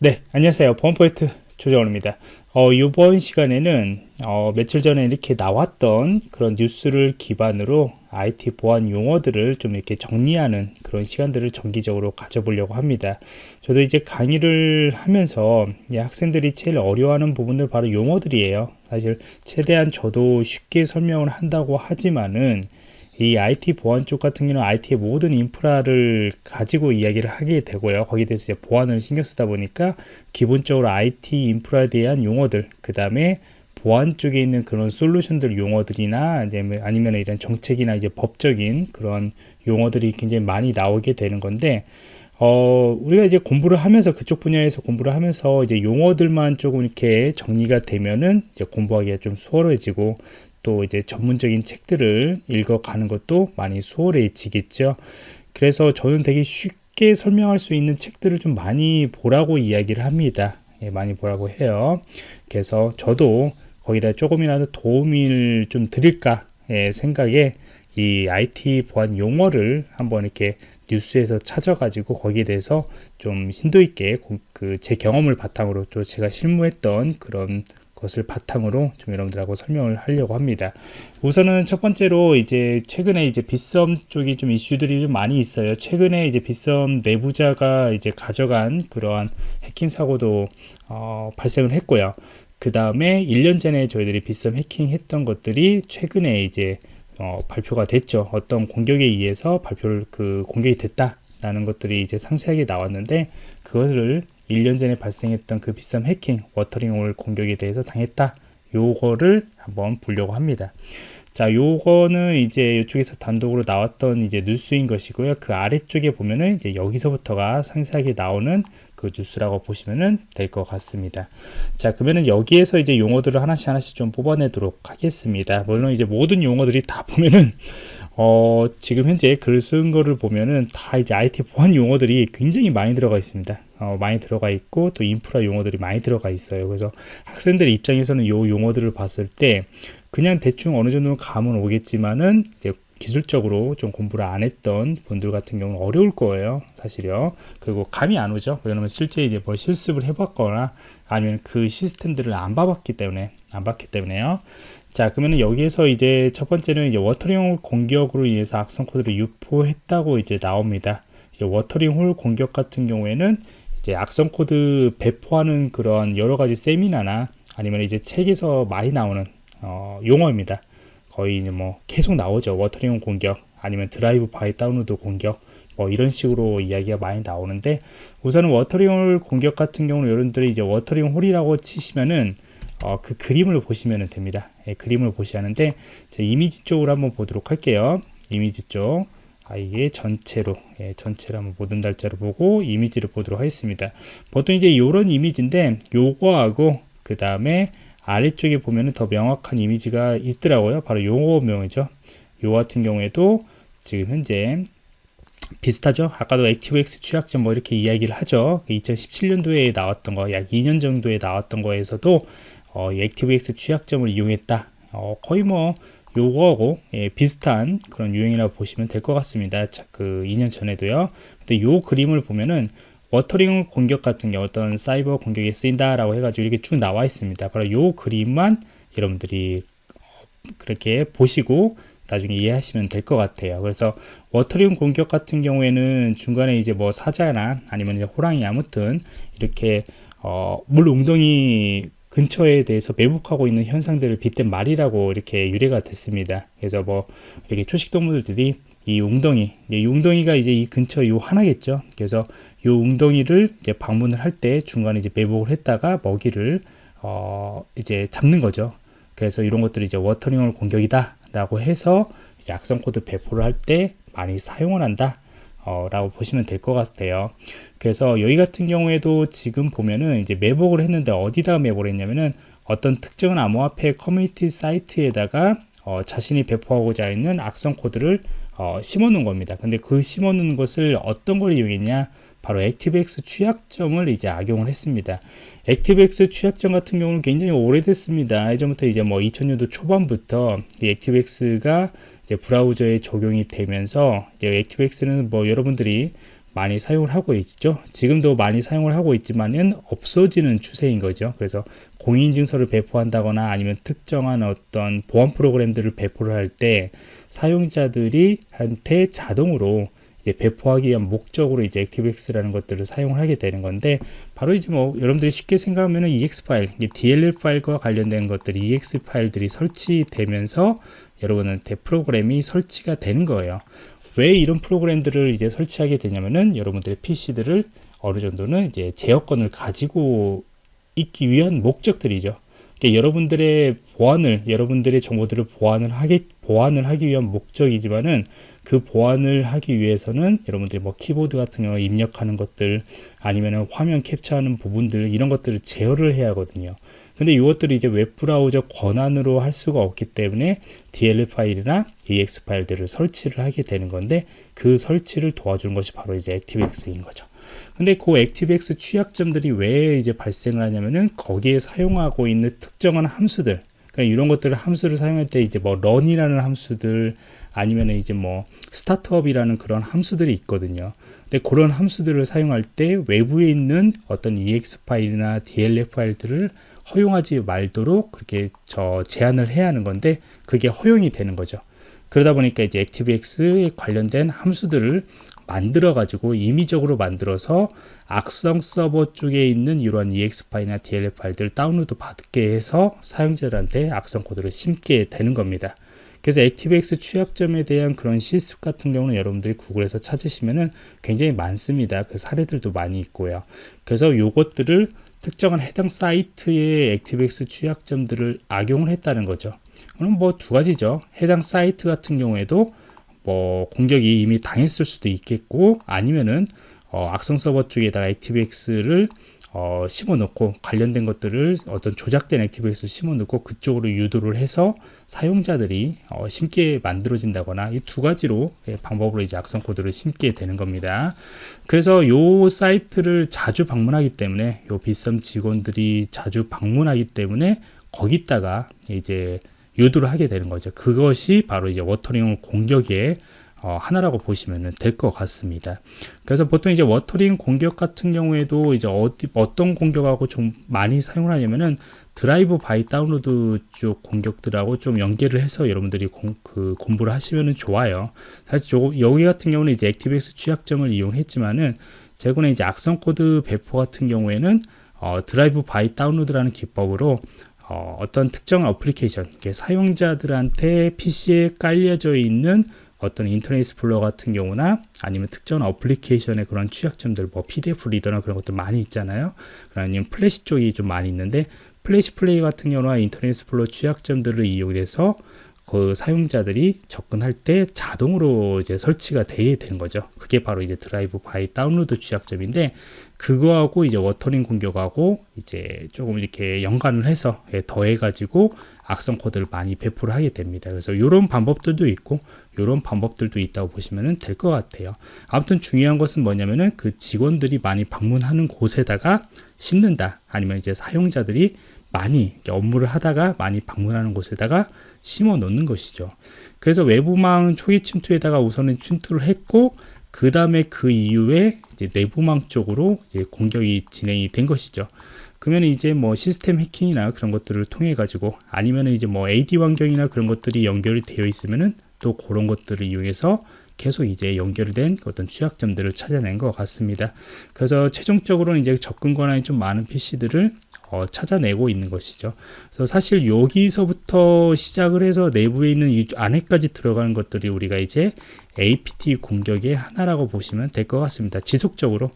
네, 안녕하세요. 보안포인트 조정원입니다. 어, 이번 시간에는 어, 며칠 전에 이렇게 나왔던 그런 뉴스를 기반으로 IT 보안 용어들을 좀 이렇게 정리하는 그런 시간들을 정기적으로 가져보려고 합니다. 저도 이제 강의를 하면서 학생들이 제일 어려워하는 부분들 바로 용어들이에요. 사실 최대한 저도 쉽게 설명을 한다고 하지만은 이 IT 보안 쪽 같은 경우는 IT의 모든 인프라를 가지고 이야기를 하게 되고요. 거기에 대해서 이제 보안을 신경 쓰다 보니까 기본적으로 IT 인프라에 대한 용어들, 그 다음에 보안 쪽에 있는 그런 솔루션들 용어들이나 뭐 아니면 이런 정책이나 이제 법적인 그런 용어들이 굉장히 많이 나오게 되는 건데 어, 우리가 이제 공부를 하면서 그쪽 분야에서 공부를 하면서 이제 용어들만 조금 이렇게 정리가 되면은 이제 공부하기가 좀 수월해지고 또 이제 전문적인 책들을 읽어가는 것도 많이 수월해지겠죠. 그래서 저는 되게 쉽게 설명할 수 있는 책들을 좀 많이 보라고 이야기를 합니다. 예, 많이 보라고 해요. 그래서 저도 거기다 조금이라도 도움을 좀 드릴까 예, 생각에 이 IT 보안 용어를 한번 이렇게 뉴스에서 찾아가지고 거기에 대해서 좀 심도 있게 그 제 경험을 바탕으로 또 제가 실무했던 그런 것을 바탕으로 좀 여러분들하고 설명을 하려고 합니다. 우선은 첫 번째로 이제 최근에 이제 빗썸 쪽이 좀 이슈들이 좀 많이 있어요. 최근에 이제 빗썸 내부자가 이제 가져간 그러한 해킹 사고도 어, 발생을 했고요. 그 다음에 1년 전에 저희들이 빗썸 해킹 했던 것들이 최근에 이제 어, 발표가 됐죠. 어떤 공격에 의해서 발표를 그 공격이 됐다 라는 것들이 이제 상세하게 나왔는데 그것을 1년 전에 발생했던 그 비싼 해킹, 워터링홀 공격에 대해서 당했다. 요거를 한번 보려고 합니다. 자, 요거는 이제 이쪽에서 단독으로 나왔던 이제 뉴스인 것이고요. 그 아래쪽에 보면은 이제 여기서부터가 상세하게 나오는 그 뉴스라고 보시면은 될 것 같습니다. 자, 그러면은 여기에서 이제 용어들을 하나씩 하나씩 좀 뽑아내도록 하겠습니다. 물론 이제 모든 용어들이 다 보면은 어, 지금 현재 글 쓴 거를 보면은 다 이제 IT 보안 용어들이 굉장히 많이 들어가 있습니다. 어, 많이 들어가 있고 또 인프라 용어들이 많이 들어가 있어요. 그래서 학생들 입장에서는 요 용어들을 봤을 때 그냥 대충 어느 정도는 감은 오겠지만은 이제 기술적으로 좀 공부를 안 했던 분들 같은 경우는 어려울 거예요 사실요. 그리고 감이 안 오죠. 왜냐면 실제 이제 뭐 실습을 해봤거나 아니면 그 시스템들을 안 봐봤기 때문에 안 봤기 때문에요. 자 그러면 여기에서 이제 첫 번째는 이제 watering 공격으로 인해서 악성 코드를 유포했다고 이제 나옵니다. watering hole 공격 같은 경우에는 이제 악성 코드 배포하는 그런 여러 가지 세미나나 아니면 이제 책에서 많이 나오는 어, 용어입니다. 거의 이제 뭐 계속 나오죠. watering 공격 아니면 drive by download 공격 뭐 이런 식으로 이야기가 많이 나오는데 우선은 watering hole 공격 같은 경우는 여러분들이 이제 watering hole이라고 치시면은 어, 그 그림을 보시면 됩니다. 예, 그림을 보셔야 하는데 이미지 쪽으로 한번 보도록 할게요. 이미지 쪽. 아, 이게 전체로 예, 전체로 한번 모든 날짜로 보고 이미지를 보도록 하겠습니다. 보통 이제 이런 이미지인데 요거하고 그 다음에 아래쪽에 보면은 더 명확한 이미지가 있더라고요. 바로 요 그림이죠. 요 같은 경우에도 지금 현재 비슷하죠? 아까도 액티브엑스 취약점 뭐 이렇게 이야기를 하죠. 2017년도에 나왔던 거 약 2년 정도에 나왔던 거에서도 어, 액티브엑스 취약점을 이용했다. 어, 거의 뭐 요거하고 예, 비슷한 그런 유형이라고 보시면 될 것 같습니다. 자, 그 2년 전에도요. 근데 요 그림을 보면은 watering 공격 같은 경우 어떤 사이버 공격에 쓰인다라고 해가지고 이렇게 쭉 나와 있습니다. 바로 요 그림만 여러분들이 그렇게 보시고 나중에 이해하시면 될 것 같아요. 그래서 watering 공격 같은 경우에는 중간에 이제 뭐 사자나 아니면 호랑이 아무튼 이렇게 어, 물 웅덩이 근처에 대해서 매복하고 있는 현상들을 빗댄 말이라고 이렇게 유래가 됐습니다. 그래서 뭐 이렇게 초식 동물들이 이 웅덩이, 이 웅덩이가 이제 이 근처 요 하나겠죠. 그래서 요 웅덩이를 이제 방문을 할 때 중간에 이제 매복을 했다가 먹이를 어 이제 잡는 거죠. 그래서 이런 것들이 이제 watering hole 공격이다라고 해서 이제 악성 코드 배포를 할 때 많이 사용을 한다. 어, 라고 보시면 될 것 같아요. 그래서 여기 같은 경우에도 지금 보면은 이제 매복을 했는데 어디다 매복을 했냐면은 어떤 특정한 암호화폐 커뮤니티 사이트에다가 어, 자신이 배포하고자 있는 악성 코드를 어, 심어 놓은 겁니다. 근데 그 심어 놓은 것을 어떤 걸 이용했냐? 바로 액티브엑스 취약점을 이제 악용을 했습니다. 액티브엑스 취약점 같은 경우는 굉장히 오래됐습니다. 예전부터 이제 뭐 2000년도 초반부터 이 ActiveX가 이제 브라우저에 적용이 되면서 이제 ActiveX는 뭐 여러분들이 많이 사용을 하고 있죠. 지금도 많이 사용을 하고 있지만은 없어지는 추세인 거죠. 그래서 공인증서를 배포한다거나 아니면 특정한 어떤 보안 프로그램들을 배포를 할 때 사용자들이 한테 자동으로 이제 배포하기 위한 목적으로 이제 ActiveX라는 것들을 사용을 하게 되는 건데 바로 이제 뭐 여러분들이 쉽게 생각하면은 EX 파일, DLL 파일과 관련된 것들이 EX 파일들이 설치되면서 여러분한테 프로그램이 설치가 되는 거예요. 왜 이런 프로그램들을 이제 설치하게 되냐면은 여러분들의 PC들을 어느 정도는 이제 제어권을 가지고 있기 위한 목적들이죠. 그러니까 여러분들의 보안을 여러분들의 정보들을 보안을 하기 보안을 하기 위한 목적이지만은 그 보안을 하기 위해서는 여러분들이 뭐 키보드 같은 경우 입력하는 것들 아니면은 화면 캡처하는 부분들 이런 것들을 제어를 해야 하거든요. 근데 이것들이 이제 웹브라우저 권한으로 할 수가 없기 때문에 DLL 파일이나 EX 파일들을 설치를 하게 되는 건데 그 설치를 도와주는 것이 바로 이제 ActiveX인 거죠. 근데 그 ActiveX 취약점들이 왜 이제 발생을 하냐면은 거기에 사용하고 있는 특정한 함수들 이런 것들을 함수를 사용할 때 이제 뭐 run이라는 함수들 아니면 이제 뭐 스타트업이라는 그런 함수들이 있거든요. 근데 그런 함수들을 사용할 때 외부에 있는 어떤 EX 파일이나 DLL 파일들을 허용하지 말도록 그렇게 저 제한을 해야 하는 건데 그게 허용이 되는 거죠. 그러다 보니까 이제 ActiveX에 관련된 함수들을 만들어 가지고 임의적으로 만들어서 악성 서버 쪽에 있는 이러한 EXE 파일이나 DLL 파일들을 다운로드 받게 해서 사용자들한테 악성 코드를 심게 되는 겁니다. 그래서 ActiveX 취약점에 대한 그런 실습 같은 경우는 여러분들이 구글에서 찾으시면은 굉장히 많습니다. 그 사례들도 많이 있고요. 그래서 요것들을 특정한 해당 사이트의 액티브엑스 취약점들을 악용을 했다는 거죠. 그럼 뭐 두 가지죠. 해당 사이트 같은 경우에도 뭐 공격이 이미 당했을 수도 있겠고 아니면은 어, 악성 서버 쪽에다가 ActiveX를 어, 심어 놓고 관련된 것들을 어떤 조작된 ActiveX를 심어 놓고 그쪽으로 유도를 해서 사용자들이 어, 심게 만들어진다거나 이 두 가지로 예, 방법으로 이제 악성 코드를 심게 되는 겁니다. 그래서 요 사이트를 자주 방문하기 때문에 요 빗썸 직원들이 자주 방문하기 때문에 거기다가 이제 유도를 하게 되는 거죠. 그것이 바로 이제 watering 공격의 어, 하나라고 보시면 될 것 같습니다. 그래서 보통 이제 watering 공격 같은 경우에도 이제 어디, 어떤 공격하고 좀 많이 사용을 하냐면은 drive-by download 쪽 공격들하고 좀 연계를 해서 여러분들이 공, 그 공부를 하시면 좋아요. 사실 요, 여기 같은 경우는 이제 액티브엑스 취약점을 이용했지만은 최근에 이제 악성 코드 배포 같은 경우에는 어, drive-by download라는 기법으로 어, 떤 특정 어플리케이션, 사용자들한테 PC에 깔려져 있는 어떤 Internet Explorer 같은 경우나 아니면 특정 어플리케이션의 그런 취약점들 뭐 PDF 리더나 그런 것들 많이 있잖아요. 아니면 플래시 쪽이 좀 많이 있는데 Flash Player 같은 경우나 Internet Explorer 취약점들을 이용해서 그 사용자들이 접근할 때 자동으로 이제 설치가 되게 되는 거죠. 그게 바로 이제 drive-by download 취약점인데 그거하고 이제 watering 공격하고 이제 조금 이렇게 연관을 해서 예, 더해 가지고 악성 코드를 많이 배포를 하게 됩니다. 그래서 이런 방법들도 있고 이런 방법들도 있다고 보시면 될 것 같아요. 아무튼 중요한 것은 뭐냐면은 그 직원들이 많이 방문하는 곳에다가 심는다. 아니면 이제 사용자들이 많이 업무를 하다가 많이 방문하는 곳에다가 심어 놓는 것이죠. 그래서 외부망 초기 침투에다가 우선은 침투를 했고 그 다음에 그 이후에 내부망 쪽으로 공격이 진행이 된 것이죠. 그러면 이제 뭐 시스템 해킹이나 그런 것들을 통해 가지고 아니면 이제 뭐 AD 환경이나 그런 것들이 연결이 되어 있으면은 또 그런 것들을 이용해서 계속 이제 연결된 어떤 취약점들을 찾아낸 것 같습니다. 그래서 최종적으로는 이제 접근 권한이 좀 많은 PC들을 어, 찾아내고 있는 것이죠. 그래서 사실 여기서부터 시작을 해서 내부에 있는 이 안에까지 들어가는 것들이 우리가 이제 APT 공격의 하나라고 보시면 될 것 같습니다. 지속적으로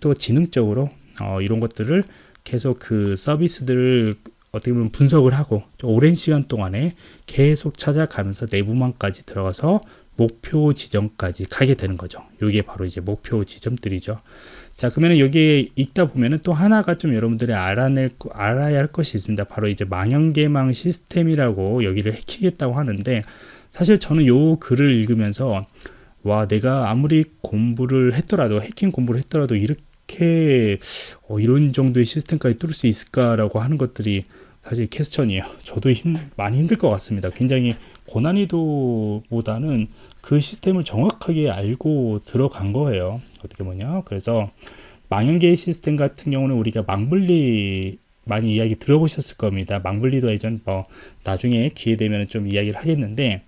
또 지능적으로 어, 이런 것들을 계속 그 서비스들을 어떻게 보면 분석을 하고 오랜 시간 동안에 계속 찾아가면서 내부망까지 들어가서 목표 지점까지 가게 되는 거죠. 이게 바로 이제 목표 지점들이죠. 자, 그러면 여기에 있다 보면은 또 하나가 좀 여러분들이 알아낼, 알아야 할 것이 있습니다. 바로 이제 망연계망 시스템이라고 여기를 해키겠다고 하는데 사실 저는 요 글을 읽으면서 와, 내가 아무리 공부를 했더라도 해킹 공부를 했더라도 이렇게 어, 이런 정도의 시스템까지 뚫을 수 있을까라고 하는 것들이 사실 캐스천이에요. 저도 힘, 많이 힘들 것 같습니다. 굉장히 고난이도보다는 그 시스템을 정확하게 알고 들어간 거예요. 어떻게 보냐. 그래서 망연계의 시스템 같은 경우는 우리가 망분리 많이 이야기 들어보셨을 겁니다. 망분리도 예전 뭐 나중에 기회 되면 좀 이야기를 하겠는데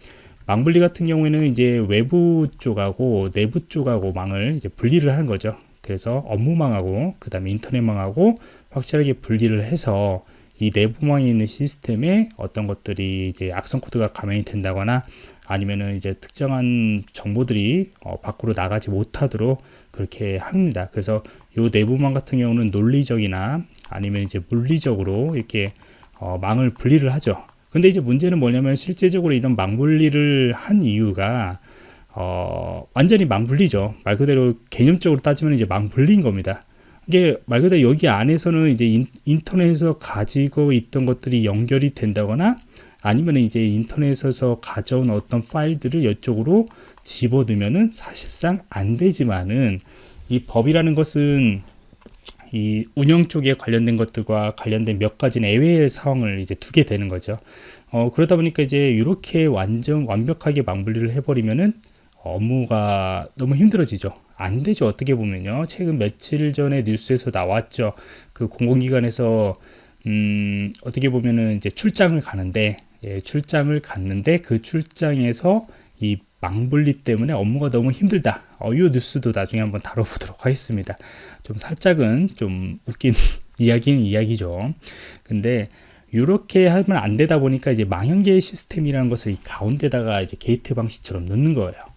망분리 같은 경우에는 이제 외부 쪽하고 내부 쪽하고 망을 이제 분리를 하는 거죠. 그래서 업무망하고 그 다음에 인터넷망하고 확실하게 분리를 해서 이 내부망에 있는 시스템에 어떤 것들이 이제 악성 코드가 감염이 된다거나 아니면은 이제 특정한 정보들이 어, 밖으로 나가지 못하도록 그렇게 합니다. 그래서 이 내부망 같은 경우는 논리적이나 아니면 이제 물리적으로 이렇게 어, 망을 분리를 하죠. 근데 이제 문제는 뭐냐면 실제적으로 이런 망 분리를 한 이유가 어, 완전히 망 분리죠. 말 그대로 개념적으로 따지면 이제 망 분리인 겁니다. 이게 말 그대로 여기 안에서는 이제 인, 인터넷에서 가지고 있던 것들이 연결이 된다거나 아니면 이제 인터넷에서 가져온 어떤 파일들을 이쪽으로 집어넣으면은 사실상 안 되지만은 이 법이라는 것은 이 운영 쪽에 관련된 것들과 관련된 몇 가지 내외의 상황을 이제 두게 되는 거죠. 어, 그러다 보니까 이제 이렇게 완전 완벽하게 망분리를 해버리면은 업무가 너무 힘들어지죠. 안 되죠. 어떻게 보면요. 최근 며칠 전에 뉴스에서 나왔죠. 그 공공기관에서 음, 어떻게 보면은 이제 출장을 가는데 예, 출장을 갔는데 그 출장에서 이 망분리 때문에 업무가 너무 힘들다. 어, 이 뉴스도 나중에 한번 다뤄보도록 하겠습니다. 좀 살짝은 좀 웃긴 이야기는 이야기죠. 근데 이렇게 하면 안 되다 보니까 이제 망연계 시스템이라는 것을 이 가운데다가 이제 게이트 방식처럼 넣는 거예요.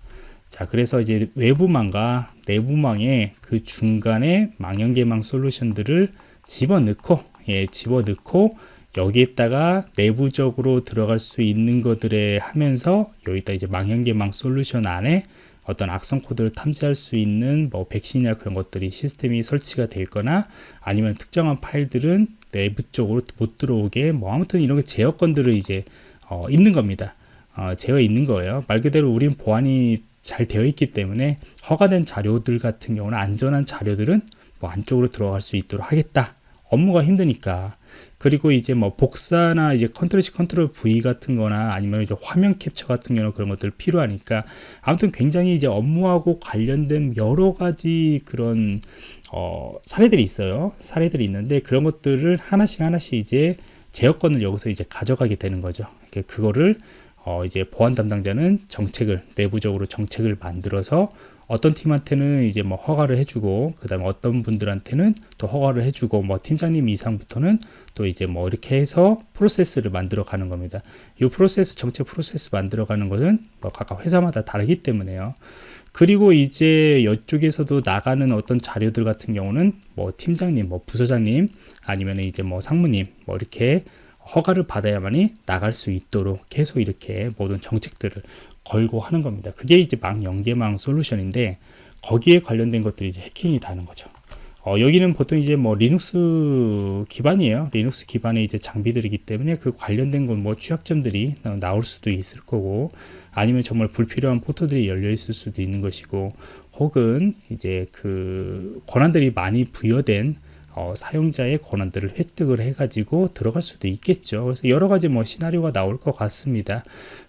자, 그래서 이제 외부망과 내부망에 그 중간에 망연계망 솔루션들을 집어넣고, 예, 집어넣고, 여기에다가 내부적으로 들어갈 수 있는 것들에 하면서 여기다 이제 망연계망 솔루션 안에 어떤 악성 코드를 탐지할 수 있는 뭐 백신이나 그런 것들이 시스템이 설치가 되거나 아니면 특정한 파일들은 내부 쪽으로 못 들어오게 뭐 아무튼 이런 게 제어권들을 이제 어, 있는 겁니다. 어, 제어 있는 거예요. 말 그대로 우리는 보안이 잘 되어 있기 때문에 허가된 자료들 같은 경우는 안전한 자료들은 뭐 안쪽으로 들어갈 수 있도록 하겠다. 업무가 힘드니까. 그리고 이제 뭐 복사나 이제 control C control V 같은 거나 아니면 이제 화면 캡처 같은 경우 그런 것들 필요하니까 아무튼 굉장히 이제 업무하고 관련된 여러 가지 그런 어 사례들이 있어요. 사례들이 있는데 그런 것들을 하나씩 하나씩 이제 제어권을 여기서 이제 가져가게 되는 거죠. 그거를 어 이제 보안 담당자는 정책을 내부적으로 정책을 만들어서 어떤 팀한테는 이제 뭐 허가를 해주고 그 다음에 어떤 분들한테는 또 허가를 해주고 뭐 팀장님 이상부터는 또 이제 뭐 이렇게 해서 프로세스를 만들어 가는 겁니다. 이 프로세스 정책 프로세스 만들어 가는 것은 뭐 각각 회사마다 다르기 때문에요. 그리고 이제 이쪽에서도 나가는 어떤 자료들 같은 경우는 뭐 팀장님, 뭐 부서장님 아니면 이제 뭐 상무님 뭐 이렇게 허가를 받아야만이 나갈 수 있도록 계속 이렇게 모든 정책들을 걸고 하는 겁니다. 그게 이제 망 연계망 솔루션인데 거기에 관련된 것들이 이제 해킹이 되는 거죠. 어, 여기는 보통 이제 뭐 리눅스 기반이에요. 리눅스 기반의 이제 장비들이기 때문에 그 관련된 건 뭐 취약점들이 나올 수도 있을 거고 아니면 정말 불필요한 포트들이 열려 있을 수도 있는 것이고 혹은 이제 그 권한들이 많이 부여된 어, 사용자의 권한들을 획득을 해가지고 들어갈 수도 있겠죠. 그래서 여러 가지 뭐 시나리오가 나올 것 같습니다.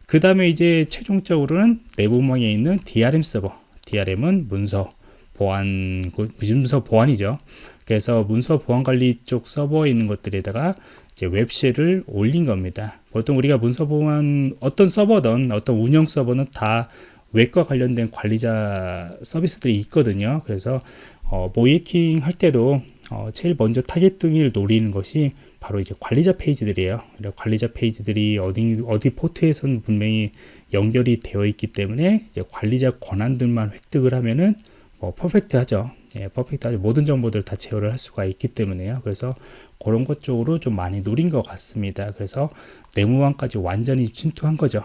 그 다음에 이제 최종적으로는 내부망에 있는 DRM 서버. DRM은 문서 보안, 문서 보안이죠. 그래서 문서 보안 관리 쪽 서버에 있는 것들에다가 이제 web shell을 올린 겁니다. 보통 우리가 문서 보안 어떤 서버든 어떤 운영 서버는 다 웹과 관련된 관리자 서비스들이 있거든요. 그래서 어, 모의해킹 할 때도 어, 제일 먼저 타겟팅을 노리는 것이 바로 이제 관리자 페이지들이에요. 관리자 페이지들이 어디 어디 포트에서는 분명히 연결이 되어 있기 때문에 이제 관리자 권한들만 획득을 하면은 뭐 perfect하죠. 예, 퍼펙트하죠. 모든 정보들을 다 제어를 할 수가 있기 때문에요. 그래서 그런 것 쪽으로 좀 많이 노린 것 같습니다. 그래서 내무망까지 완전히 침투한 거죠.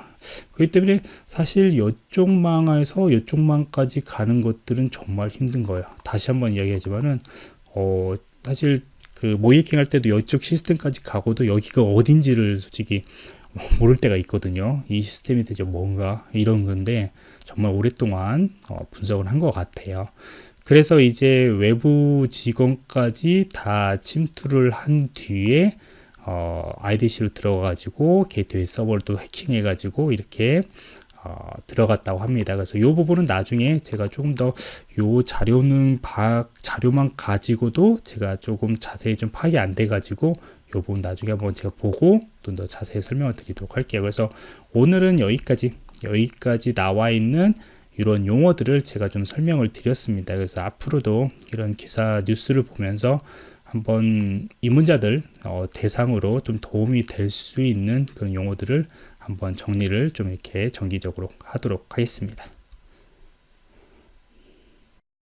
그렇기 때문에 사실 이쪽 망에서 이쪽 망까지 가는 것들은 정말 힘든 거예요. 다시 한번 이야기하지만은 어, 사실 그 모이킹 할 때도 이쪽 시스템까지 가고도 여기가 어딘지를 솔직히 모를 때가 있거든요. 이 시스템이 대체 뭔가 이런 건데 정말 오랫동안 어, 분석을 한 것 같아요. 그래서 이제 외부 직원까지 다 침투를 한 뒤에 어, IDC로 들어가가지고 게이트웨이 서버를 또 해킹해가지고 이렇게 어, 들어갔다고 합니다. 그래서 이 부분은 나중에 제가 조금 더요 자료는 바, 자료만 가지고도 제가 조금 자세히 좀 파악이 안 돼가지고 요 부분 나중에 한번 제가 보고 좀 더 자세히 설명을 드리도록 할게요. 그래서 오늘은 여기까지 여기까지 나와 있는 이런 용어들을 제가 좀 설명을 드렸습니다. 그래서 앞으로도 이런 기사 뉴스를 보면서 한번 입문자들 어, 대상으로 좀 도움이 될 수 있는 그런 용어들을 한번 정리를 좀 이렇게 정기적으로 하도록 하겠습니다.